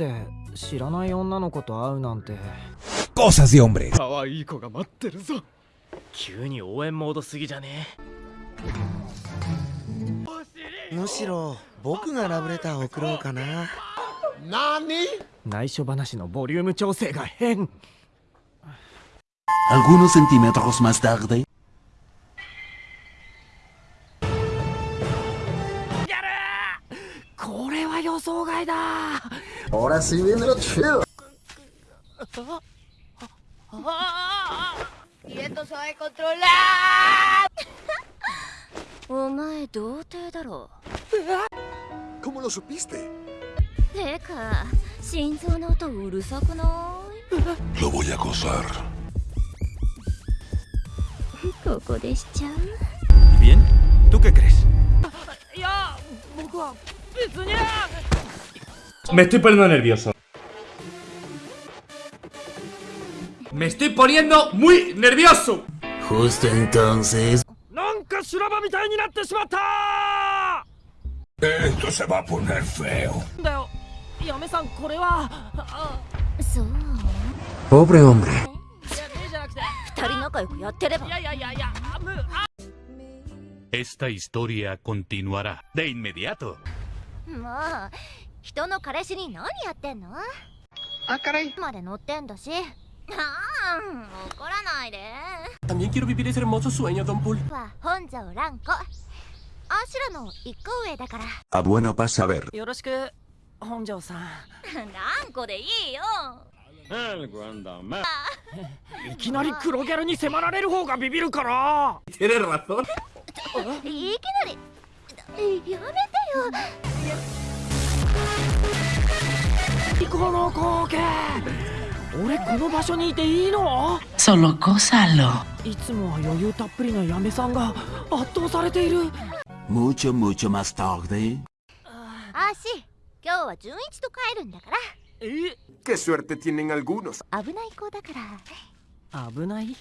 って知らない女の子と会うなんてゴーサズヨンブレ o m b 可愛い子が待ってるぞ急に応援モードすぎじゃね むしろ僕がラブレターを送ろうかな何内緒話のボリューム調整が変ア l g u n o s centímetros más これは予想外だ Ahora sí viene lo chido. ¡Y esto se va a controlar! Omae, ¿dónde es? ¿Cómo lo supiste? ¡Eca! ¿Sinzón no está ulterior? Lo voy a acosar. ¿Cómo se ¿Bien? ¿Tú qué crees? ¡Ya! ¡Mujo! ¡Pisoñar! Me estoy poniendo nervioso. Me estoy poniendo muy nervioso. Justo entonces... ¡Nunca Esto se va a poner feo. Ah, ah. Pobre hombre. Esta historia continuará de inmediato. Ah. 人の彼氏に何やってんのあからいまで乗ってんだしああ怒らないで También quiero vivir は本庄蘭子アシュラの一個上だから Ah, b u パサベ p よろしく本庄さん蘭子でいいよ いきなり黒ギャルに迫られる方がビビるから t i e n e いきなりやめてよこの光景俺この場所にいていいのそのゴサロいつもは余裕たっぷりな嫁さんが圧倒されているムチョムチョマスターであし今日は純一と帰るんだからえ q 危ない子だから危ない